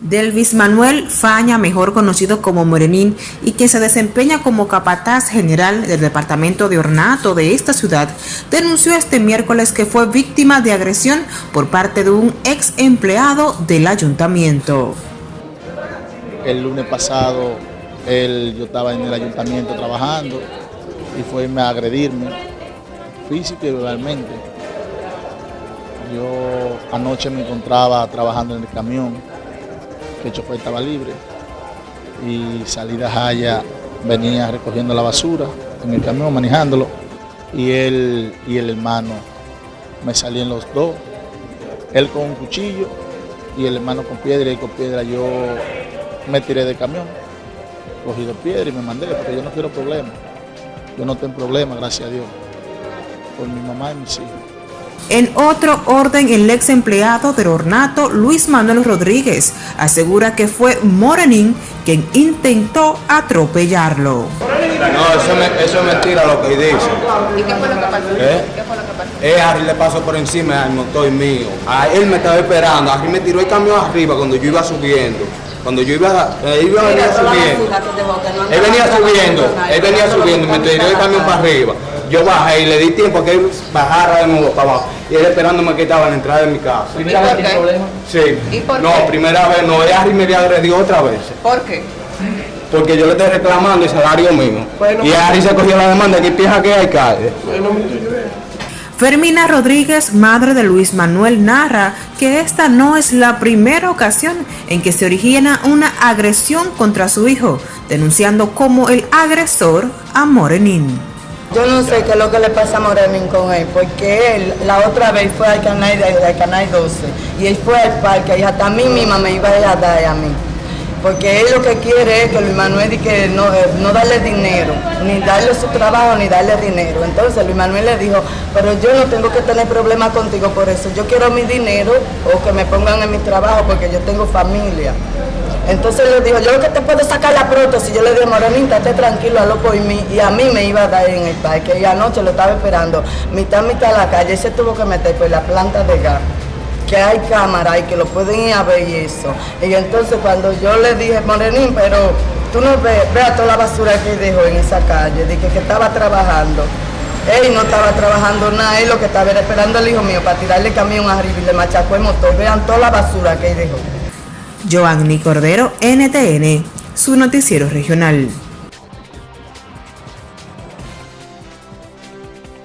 Delvis Manuel Faña, mejor conocido como Morenín, y quien se desempeña como capataz general del departamento de ornato de esta ciudad, denunció este miércoles que fue víctima de agresión por parte de un ex empleado del ayuntamiento. El lunes pasado él, yo estaba en el ayuntamiento trabajando y fue a agredirme físico y verbalmente. Yo anoche me encontraba trabajando en el camión que el chofer estaba libre. Y salida Jaya venía recogiendo la basura en el camión, manejándolo. Y él y el hermano me salían los dos, él con un cuchillo y el hermano con piedra y con piedra yo me tiré del camión, cogí dos piedras y me mandé porque yo no quiero problemas, yo no tengo problemas, gracias a Dios, por mi mamá y mis hijos. En otro orden, el ex empleado del ornato, Luis Manuel Rodríguez, asegura que fue Morenín quien intentó atropellarlo. No, eso, es mentira lo que dice. ¿Y qué fue lo que pasó? ¿Eh? ¿Qué fue lo que pasó? Eh, Harry le pasó por encima al motor mío. A él me estaba esperando. Harry me tiró el camión arriba cuando yo iba subiendo. Cuando yo iba, eh, iba venía subiendo. Él venía subiendo, él venía subiendo y me tiró el camión para arriba. Yo bajé y le di tiempo a que él bajara de nuevo para abajo. Y él esperándome que estaba en la entrada de mi casa. ¿Primera vez tiene problema? Sí. ¿Y por no, qué? primera vez no. Ella me había agredido otra vez. ¿Por qué? Porque yo le estoy reclamando el salario mío. y Harry se cogió la demanda que piensa que hay calle. Fermina Rodríguez, madre de Luis Manuel, narra que esta no es la primera ocasión en que se origina una agresión contra su hijo, denunciando como el agresor a Morenín. Yo no sé qué es lo que le pasa a Morenín con él, porque él la otra vez fue al canal, al canal 12 y él fue al parque y hasta a mí misma me iba a dar a mí. Porque él lo que quiere es que Luis Manuel que no, eh, no darle dinero, ni darle su trabajo, ni darle dinero. Entonces Luis Manuel le dijo, pero yo no tengo que tener problemas contigo por eso. Yo quiero mi dinero o que me pongan en mi trabajo porque yo tengo familia. Entonces le dijo, yo lo que te puedo sacar la prótesis, yo le dije, Morenita, esté tranquilo, hazlo por mí. Y a mí me iba a dar en el parque. Y anoche lo estaba esperando, mitad, mitad a la calle. Y se tuvo que meter por la planta de gas que hay cámara y que lo pueden ir a ver y eso. Y entonces cuando yo le dije, Morenín, pero tú no ves, vea toda la basura que dejó en esa calle, dije que estaba trabajando. Él no estaba trabajando nada, él lo que estaba era esperando al hijo mío para tirarle el camión arriba y le machacó el motor. Vean toda la basura que dejó. Joanny Cordero, NTN, su noticiero regional.